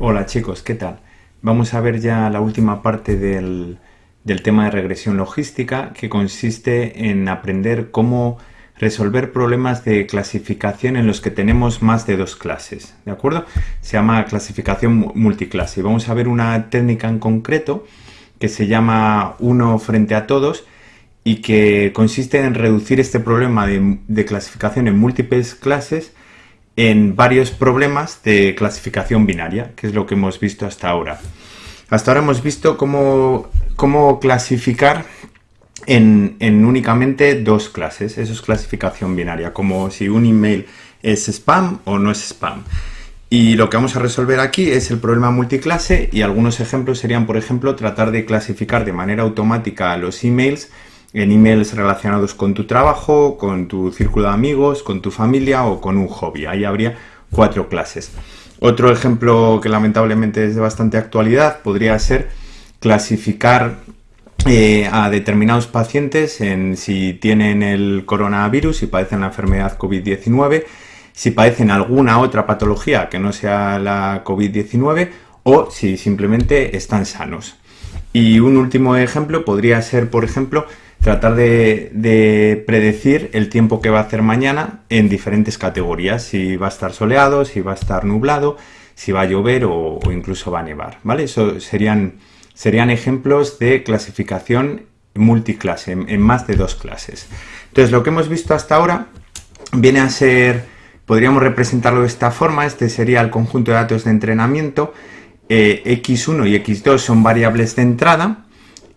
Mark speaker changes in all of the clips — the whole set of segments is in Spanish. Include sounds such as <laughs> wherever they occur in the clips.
Speaker 1: Hola chicos, ¿qué tal? Vamos a ver ya la última parte del, del, tema de regresión logística que consiste en aprender cómo resolver problemas de clasificación en los que tenemos más de dos clases, ¿de acuerdo? Se llama clasificación multiclase vamos a ver una técnica en concreto que se llama uno frente a todos y que consiste en reducir este problema de, de clasificación en múltiples clases en varios problemas de clasificación binaria, que es lo que hemos visto hasta ahora. Hasta ahora hemos visto cómo, cómo clasificar en, en, únicamente dos clases. Eso es clasificación binaria, como si un email es spam o no es spam. Y lo que vamos a resolver aquí es el problema multiclase y algunos ejemplos serían, por ejemplo, tratar de clasificar de manera automática los emails en emails relacionados con tu trabajo, con tu círculo de amigos, con tu familia o con un hobby. Ahí habría cuatro clases. Otro ejemplo que lamentablemente es de bastante actualidad podría ser clasificar eh, a determinados pacientes en si tienen el coronavirus, si padecen la enfermedad COVID-19, si padecen alguna otra patología que no sea la COVID-19 o si simplemente están sanos. Y un último ejemplo podría ser, por ejemplo, tratar de, predecir el tiempo que va a hacer mañana en diferentes categorías, si va a estar soleado, si va a estar nublado, si va a llover o, incluso va a nevar, ¿vale? Eso serían, serían ejemplos de clasificación multiclase, en, más de dos clases. Entonces, lo que hemos visto hasta ahora viene a ser, podríamos representarlo de esta forma, este sería el conjunto de datos de entrenamiento, eh, x1 y x2 son variables de entrada,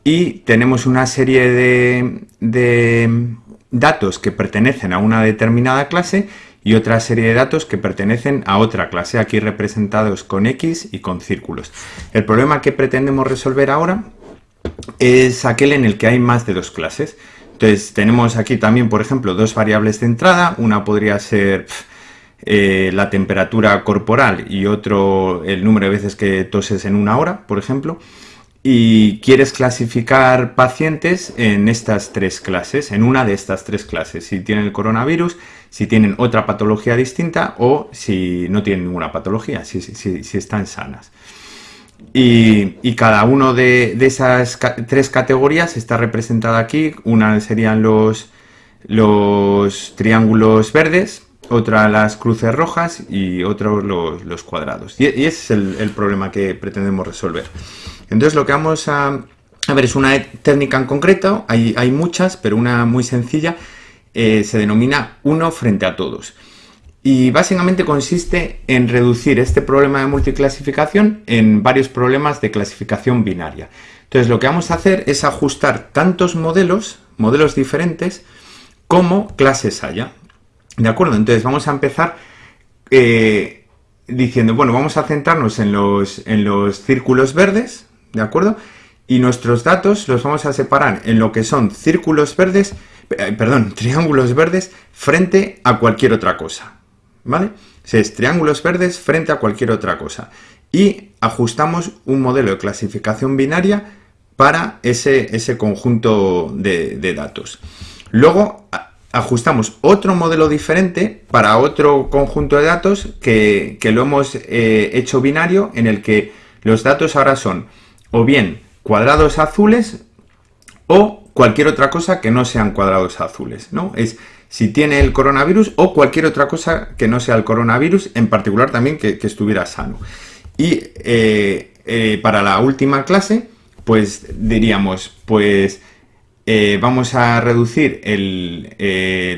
Speaker 1: y tenemos una serie de, datos que pertenecen a una determinada clase y otra serie de datos que pertenecen a otra clase, aquí representados con X y con círculos. El problema que pretendemos resolver ahora es aquel en el que hay más de dos clases. Entonces tenemos aquí también, por ejemplo, dos variables de entrada, una podría ser eh, la temperatura corporal y otro el número de veces que toses en una hora, por ejemplo y quieres clasificar pacientes en estas tres clases, en una de estas tres clases, si tienen el coronavirus, si tienen otra patología distinta o si no tienen ninguna patología, si, están sanas. Y, cada una de, esas tres categorías está representada aquí, una serían los, los triángulos verdes, otra las cruces rojas y otro los, cuadrados. Y, ese es el problema que pretendemos resolver. Entonces lo que vamos a, ver es una técnica en concreto, hay, muchas, pero una muy sencilla, eh, se denomina uno frente a todos. Y básicamente consiste en reducir este problema de multiclasificación en varios problemas de clasificación binaria. Entonces lo que vamos a hacer es ajustar tantos modelos, modelos diferentes, como clases haya. ¿De acuerdo? Entonces vamos a empezar eh, diciendo, bueno, vamos a centrarnos en los, en los círculos verdes, ¿de acuerdo? Y nuestros datos los vamos a separar en lo que son círculos verdes, eh, perdón, <laughs> triángulos verdes frente a cualquier otra cosa, ¿vale? es triángulos verdes frente a cualquier otra cosa. Y ajustamos un modelo de clasificación binaria para ese, ese conjunto de, datos. Luego ajustamos otro modelo diferente para otro conjunto de datos que, lo hemos eh, hecho binario en el que los datos ahora son o bien cuadrados azules o cualquier otra cosa que no sean cuadrados azules, ¿no? Es si tiene el coronavirus o cualquier otra cosa que no sea el coronavirus, en particular también que, estuviera sano. Y eh, eh, para la última clase, pues diríamos, pues eh, vamos a reducir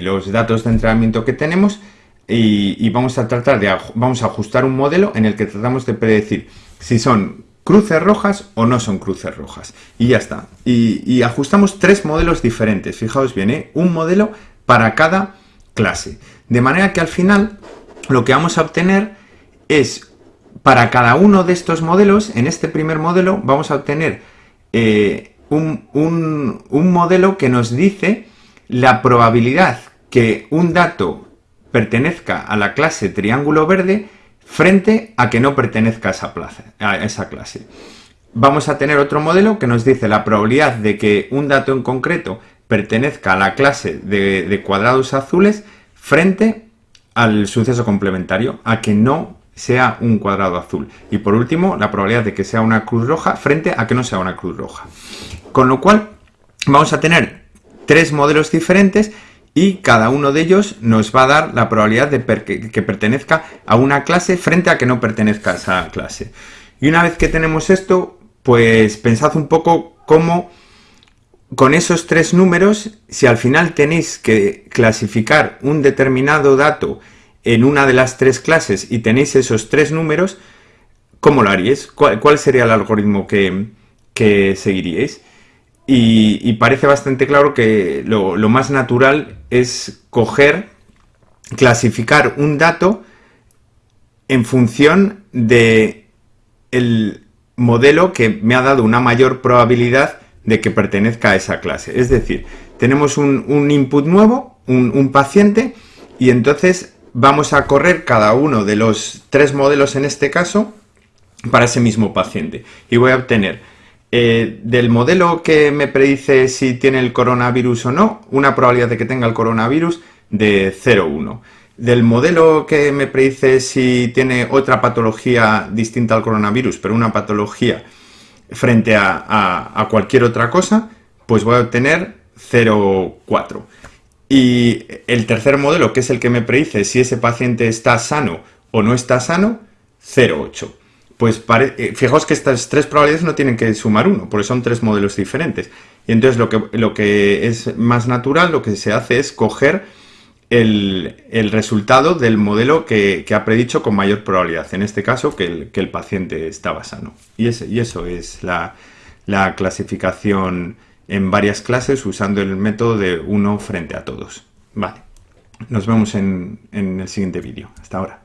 Speaker 1: los datos de entrenamiento que tenemos y, y, vamos a tratar de, vamos a ajustar un modelo en el que tratamos de predecir si son cruces rojas o no son cruces rojas. Y ya está. Y, ajustamos tres modelos diferentes. Fijaos bien, ¿eh? un modelo para cada clase. De manera que al final lo que vamos a obtener es, para cada uno de estos modelos, en este primer modelo vamos a obtener eh, un, un modelo que nos dice la probabilidad que un dato pertenezca a la clase triángulo verde frente a que no pertenezca a esa, a esa clase. Vamos a tener otro modelo que nos dice la probabilidad de que un dato en concreto pertenezca a la clase de, cuadrados azules frente al suceso complementario, a que no sea un cuadrado azul. Y por último, la probabilidad de que sea una cruz roja frente a que no sea una cruz roja. Con lo cual, vamos a tener tres modelos diferentes y cada uno de ellos nos va a dar la probabilidad de que, pertenezca a una clase frente a que no pertenezca a esa clase. Y una vez que tenemos esto, pues pensad un poco cómo con esos tres números, si al final tenéis que clasificar un determinado dato en una de las tres clases y tenéis esos tres números, ¿cómo lo haríais? ¿Cuál, sería el algoritmo que, que seguiríais? Y, parece bastante claro que lo, más natural es coger, clasificar un dato en función de el modelo que me ha dado una mayor probabilidad de que pertenezca a esa clase. Es decir, tenemos un, input nuevo, un, un, paciente, y entonces vamos a correr cada uno de los tres modelos en este caso para ese mismo paciente. Y voy a obtener eh, del modelo que me predice si tiene el coronavirus o no, una probabilidad de que tenga el coronavirus de 0,1. Del modelo que me predice si tiene otra patología distinta al coronavirus, pero una patología frente a, cualquier otra cosa, pues voy a obtener 0,4. Y el tercer modelo, que es el que me predice si ese paciente está sano o no está sano, 0,8 pues eh, fijaos que estas tres probabilidades no tienen que sumar uno, porque son tres modelos diferentes. Y entonces lo que, es más natural, lo que se hace es coger el, resultado del modelo que, ha predicho con mayor probabilidad, en este caso que el, paciente estaba sano. Y, eso es la, clasificación en varias clases usando el método de uno frente a todos. Vale, nos vemos en el siguiente vídeo. Hasta ahora.